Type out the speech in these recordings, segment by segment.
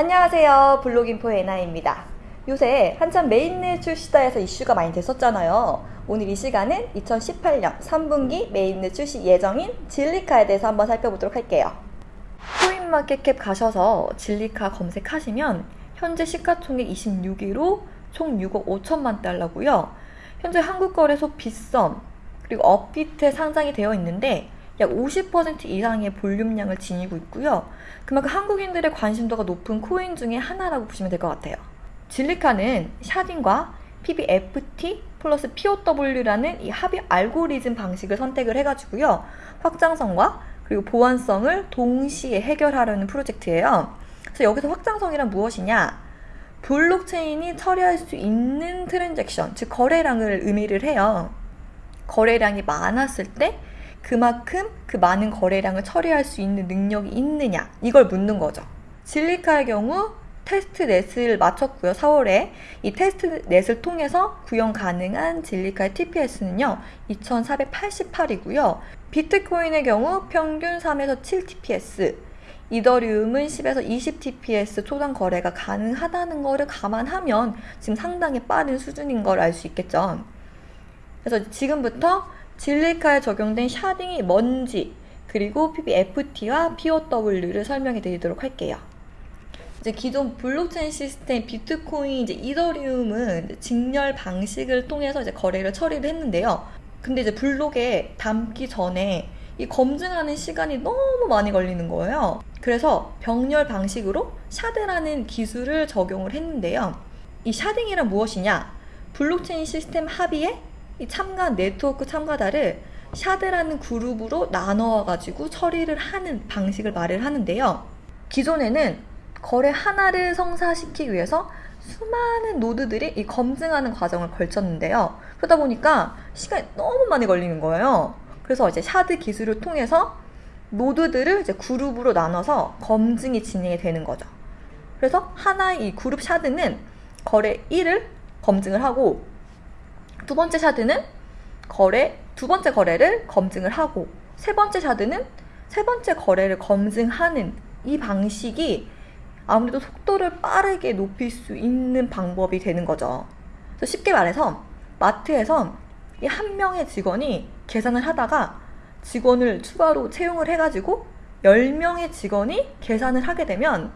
안녕하세요. 블로깅포 에나입니다. 요새 한참 mainnet 출시다 해서 이슈가 많이 됐었잖아요. 오늘 이 시간은 2018년 3분기 mainnet 출시 예정인 질리카에 대해서 한번 살펴보도록 할게요. CoinMarketCap 가셔서 질리카 검색하시면 현재 시가총액 26위로 총 6억 5천만 달러고요. 현재 한국거래소 빗썸 그리고 업비트에 상장이 되어 있는데 약 50% 이상의 볼륨량을 지니고 있고요. 그만큼 한국인들의 관심도가 높은 코인 중에 하나라고 보시면 될 것 같아요. Zilliqa는 sharding과 PBFT 플러스 POW라는 이 합의 알고리즘 방식을 선택을 해가지고요. 확장성과 그리고 보안성을 동시에 해결하려는 프로젝트예요. 그래서 여기서 확장성이란 무엇이냐? 블록체인이 처리할 수 있는 transaction, 즉 거래량을 의미를 해요. 거래량이 많았을 때 그만큼 그 많은 거래량을 처리할 수 있는 능력이 있느냐 이걸 묻는 거죠. 진리카의 경우 테스트 넷을 마쳤고요. 4월에 이 테스트 넷을 통해서 구현 가능한 진리카의 TPS는요. 2488이고요. 비트코인의 경우 평균 3에서 7 TPS, 이더리움은 10에서 20 TPS 초당 거래가 가능하다는 것을 감안하면 지금 상당히 빠른 수준인 걸 알 수 있겠죠. 그래서 지금부터 Zilliqa에 적용된 sharding이 뭔지 그리고 PBFT와 POW를 설명해 드리도록 할게요. 이제 기존 블록체인 시스템 비트코인 이제 이더리움은 직렬 방식을 통해서 이제 거래를 처리를 했는데요. 근데 이제 블록에 담기 전에 이 검증하는 시간이 너무 많이 걸리는 거예요. 그래서 병렬 방식으로 shard라는 기술을 적용을 했는데요. 이 sharding이란 무엇이냐? 블록체인 시스템 합의에 이 참가 네트워크 참가자를 shard라는 그룹으로 나눠 가지고 처리를 하는 방식을 말을 하는데요. 기존에는 거래 하나를 성사시키기 위해서 수많은 노드들이 이 검증하는 과정을 걸쳤는데요. 그러다 보니까 시간이 너무 많이 걸리는 거예요. 그래서 이제 shard 기술을 통해서 노드들을 이제 그룹으로 나눠서 검증이 진행이 되는 거죠. 그래서 하나의 이 그룹 샤드는 거래 1을 검증을 하고 두 번째 샤드는 거래 두 번째 거래를 검증을 하고 세 번째 샤드는 세 번째 거래를 검증하는 이 방식이 아무래도 속도를 빠르게 높일 수 있는 방법이 되는 거죠. 그래서 쉽게 말해서 마트에서 이 한 명의 직원이 계산을 하다가 직원을 추가로 채용을 해가지고 10명의 직원이 계산을 하게 되면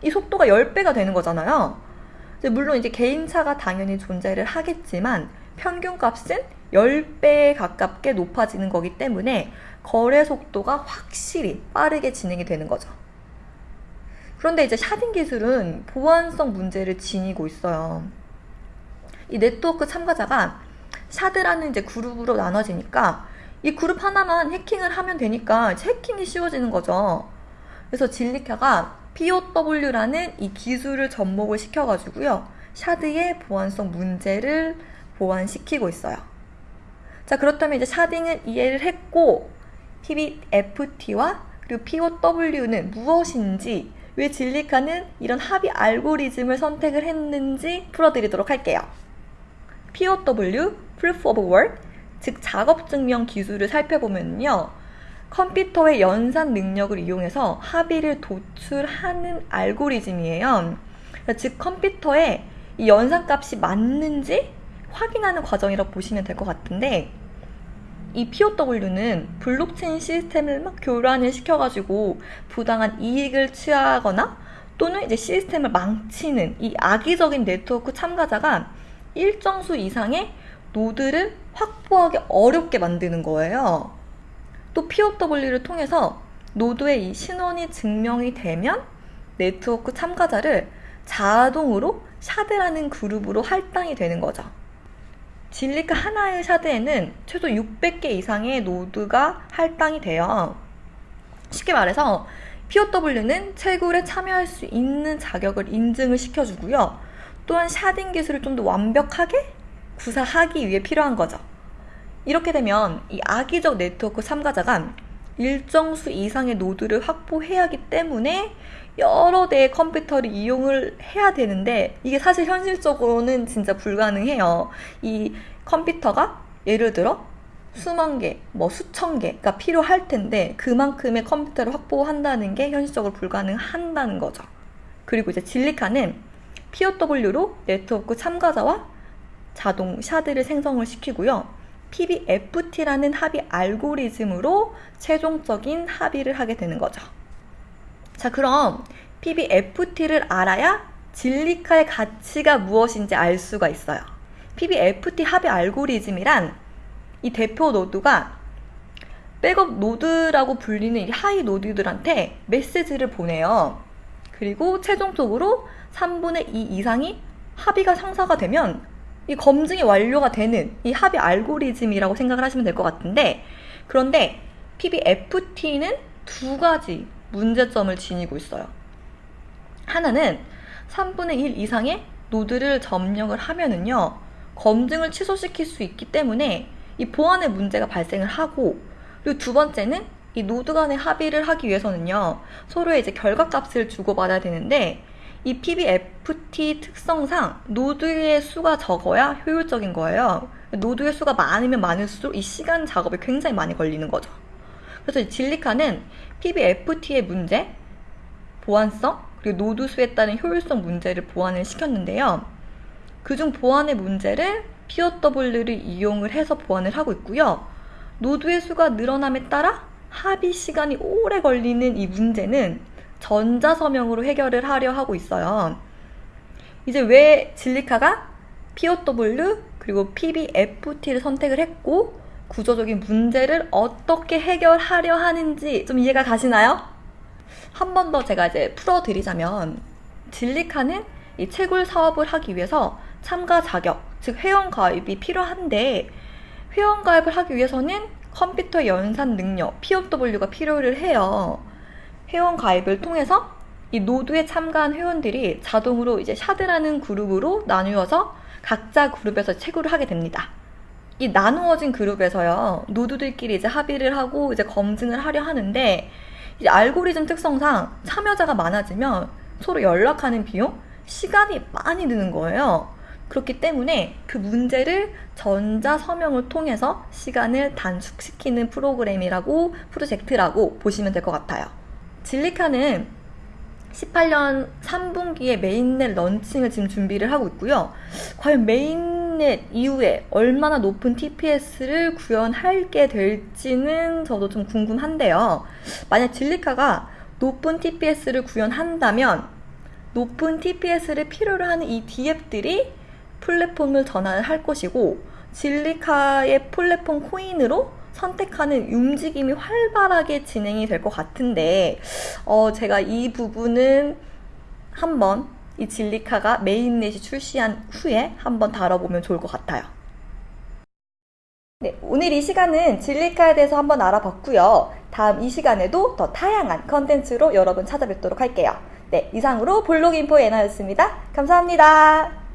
이 속도가 10배가 되는 거잖아요. 물론 이제 개인차가 당연히 존재를 하겠지만 평균 값은 10배에 가깝게 높아지는 거기 때문에 거래 속도가 확실히 빠르게 진행이 되는 거죠. 그런데 이제 샤딩 기술은 보안성 문제를 지니고 있어요. 이 네트워크 참가자가 샤드라는 이제 그룹으로 나눠지니까 이 그룹 하나만 해킹을 하면 되니까 해킹이 쉬워지는 거죠. 그래서 진리카가 POW라는 이 기술을 접목을 시켜가지고요. 샤드의 보안성 문제를 보완시키고 있어요. 자, 그렇다면 이제 샤딩을 이해를 했고, PBFT와 그리고 POW는 무엇인지, 왜 진리카는 이런 합의 알고리즘을 선택을 했는지 풀어드리도록 할게요. POW, Proof of Work, 즉 작업 증명 기술을 살펴보면요. 컴퓨터의 연산 능력을 이용해서 합의를 도출하는 알고리즘이에요. 즉 컴퓨터에 이 연산 값이 맞는지 확인하는 과정이라고 보시면 될 것 같은데 이 POW는 블록체인 시스템을 막 교란을 시켜가지고 부당한 이익을 취하거나 또는 이제 시스템을 망치는 이 악의적인 네트워크 참가자가 일정 수 이상의 노드를 확보하기 어렵게 만드는 거예요. 또 POW를 통해서 노드의 이 신원이 증명이 되면 네트워크 참가자를 자동으로 shard라는 그룹으로 할당이 되는 거죠. Zilliqa 하나의 shard에는 최소 600개 이상의 노드가 할당이 돼요. 쉽게 말해서 POW는 채굴에 참여할 수 있는 자격을 인증을 시켜주고요. 또한 sharding 기술을 좀 더 완벽하게 구사하기 위해 필요한 거죠. 이렇게 되면 이 악의적 네트워크 참가자가 일정 수 이상의 노드를 확보해야 하기 때문에 여러 대의 컴퓨터를 이용을 해야 되는데 이게 사실 현실적으로는 진짜 불가능해요. 이 컴퓨터가 예를 들어 수만 개, 뭐 수천 개가 필요할 텐데 그만큼의 컴퓨터를 확보한다는 게 현실적으로 불가능한다는 거죠. 그리고 이제 Zilliqa는 POW로 네트워크 참가자와 자동 shard를 생성을 시키고요. PBFT라는 합의 알고리즘으로 최종적인 합의를 하게 되는 거죠. 자, 그럼 PBFT를 알아야 Zilliqa의 가치가 무엇인지 알 수가 있어요. PBFT 합의 알고리즘이란 이 대표 노드가 백업 노드라고 불리는 이 하위 노드들한테 메시지를 보내요. 그리고 최종적으로 3분의 2 이상이 합의가 상사가 되면 이 검증이 완료가 되는 이 합의 알고리즘이라고 생각을 하시면 될 것 같은데 그런데 PBFT는 두 가지 문제점을 지니고 있어요. 하나는 3분의 1 이상의 노드를 점령을 하면은요 검증을 취소시킬 수 있기 때문에 이 보안의 문제가 발생을 하고 그리고 두 번째는 이 노드 간의 합의를 하기 위해서는요 서로의 이제 결과 값을 주고받아야 되는데 이 PBFT 특성상 노드의 수가 적어야 효율적인 거예요. 노드의 수가 많으면 많을수록 이 시간 작업이 굉장히 많이 걸리는 거죠. 그래서 이 Zilliqa는 PBFT의 문제, 보안성, 그리고 노드 수에 따른 효율성 문제를 보완을 시켰는데요. 그중 보안의 문제를 POW를 이용을 해서 보완을 하고 있고요. 노드의 수가 늘어남에 따라 합의 시간이 오래 걸리는 이 문제는 전자서명으로 해결을 하려 하고 있어요. 이제 왜 진리카가 POW 그리고 PBFT를 선택을 했고 구조적인 문제를 어떻게 해결하려 하는지 좀 이해가 가시나요? 한 번 더 제가 이제 풀어드리자면 진리카는 이 채굴 사업을 하기 위해서 참가 자격, 즉 회원 가입이 필요한데 회원 가입을 하기 위해서는 컴퓨터 연산 능력, POW가 필요를 해요. 회원 가입을 통해서 이 노드에 참가한 회원들이 자동으로 이제 shard라는 그룹으로 나누어서 각자 그룹에서 채굴을 하게 됩니다. 이 나누어진 그룹에서요, 노드들끼리 이제 합의를 하고 이제 검증을 하려 하는데, 이제 알고리즘 특성상 참여자가 많아지면 서로 연락하는 비용, 시간이 많이 드는 거예요. 그렇기 때문에 그 문제를 전자 서명을 통해서 시간을 단축시키는 프로그램이라고, 프로젝트라고 보시면 될 것 같아요. Zilliqa는 18년 3분기에 mainnet launching을 지금 준비를 하고 있고요. 과연 mainnet 이후에 얼마나 높은 TPS를 구현하게 될지는 저도 좀 궁금한데요. 만약 Zilliqa가 높은 TPS를 구현한다면 높은 TPS를 필요로 하는 이 D앱들이 플랫폼을 전환을 할 것이고 진리카의 플랫폼 코인으로 선택하는 움직임이 활발하게 진행이 될 것 같은데 어, 제가 이 부분은 한번 이 진리카가 메인넷이 출시한 후에 한번 다뤄보면 좋을 것 같아요. 네, 오늘 이 시간은 진리카에 대해서 한번 알아봤고요. 다음 이 시간에도 더 다양한 컨텐츠로 여러분 찾아뵙도록 할게요. 네, 이상으로 볼록 인포 에나였습니다. 감사합니다.